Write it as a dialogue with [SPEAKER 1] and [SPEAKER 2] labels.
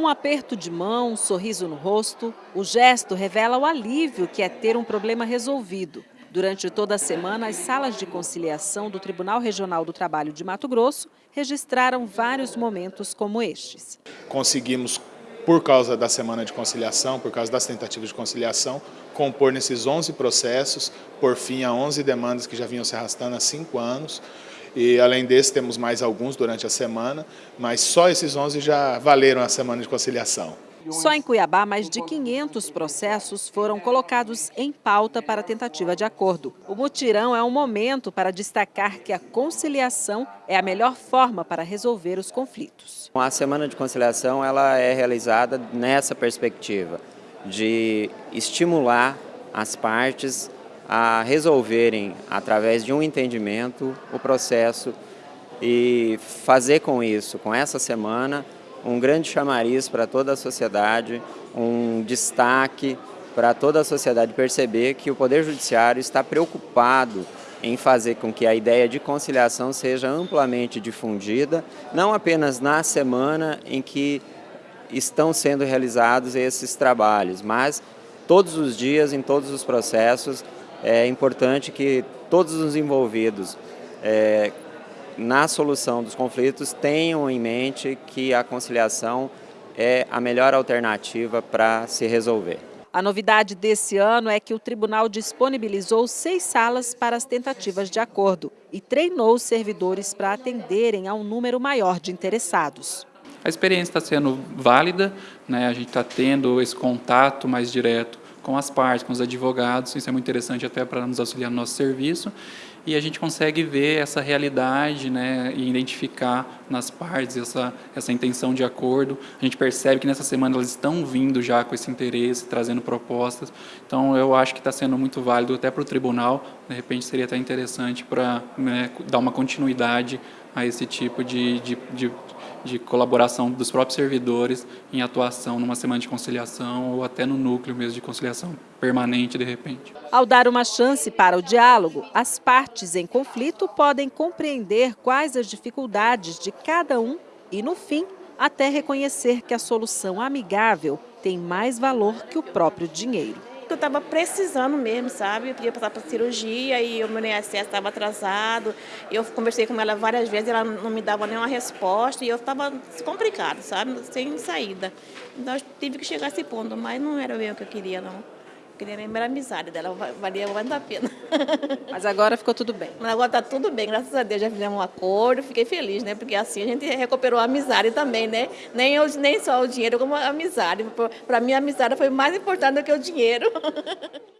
[SPEAKER 1] Um aperto de mão, um sorriso no rosto, o gesto revela o alívio que é ter um problema resolvido. Durante toda a semana, as salas de conciliação do Tribunal Regional do Trabalho de Mato Grosso registraram vários momentos como estes.
[SPEAKER 2] Conseguimos, por causa da semana de conciliação, por causa das tentativas de conciliação, compor nesses 11 processos, por fim a 11 demandas que já vinham se arrastando há cinco anos. E além desse, temos mais alguns durante a semana, mas só esses 11 já valeram a semana de conciliação.
[SPEAKER 1] Só em Cuiabá, mais de 500 processos foram colocados em pauta para tentativa de acordo. O mutirão é um momento para destacar que a conciliação é a melhor forma para resolver os conflitos.
[SPEAKER 3] A Semana de Conciliação ela é realizada nessa perspectiva de estimular as partes a resolverem, através de um entendimento, o processo e fazer com isso, com essa semana, um grande chamariz para toda a sociedade, um destaque para toda a sociedade perceber que o Poder Judiciário está preocupado em fazer com que a ideia de conciliação seja amplamente difundida, não apenas na semana em que estão sendo realizados esses trabalhos, mas todos os dias, em todos os processos, é importante que todos os envolvidos é, na solução dos conflitos, tenham em mente que a conciliação é a melhor alternativa para se resolver.
[SPEAKER 1] A novidade desse ano é que o tribunal disponibilizou seis salas para as tentativas de acordo e treinou os servidores para atenderem a um número maior de interessados.
[SPEAKER 4] A experiência está sendo válida, né? a gente está tendo esse contato mais direto com as partes, com os advogados, isso é muito interessante até para nos auxiliar no nosso serviço, e a gente consegue ver essa realidade né, e identificar nas partes essa, essa intenção de acordo. A gente percebe que nessa semana elas estão vindo já com esse interesse, trazendo propostas, então eu acho que está sendo muito válido até para o tribunal, de repente seria até interessante para né, dar uma continuidade a esse tipo de, de, de de colaboração dos próprios servidores em atuação numa semana de conciliação ou até no núcleo mesmo de conciliação permanente de repente.
[SPEAKER 1] Ao dar uma chance para o diálogo, as partes em conflito podem compreender quais as dificuldades de cada um e, no fim, até reconhecer que a solução amigável tem mais valor que o próprio dinheiro
[SPEAKER 5] que eu estava precisando mesmo, sabe? Eu podia passar para cirurgia e o meu INSS estava atrasado. Eu conversei com ela várias vezes, ela não me dava nenhuma resposta e eu estava complicado, sabe? Sem saída. Então eu tive que chegar a esse ponto, mas não era eu que eu queria, não queria lembrar a amizade dela, valia muito a pena.
[SPEAKER 1] Mas agora ficou tudo bem?
[SPEAKER 5] Mas agora está tudo bem, graças a Deus já fizemos um acordo, fiquei feliz, né? Porque assim a gente recuperou a amizade também, né? Nem, eu, nem só o dinheiro, como a amizade. Para mim a amizade foi mais importante do que o dinheiro.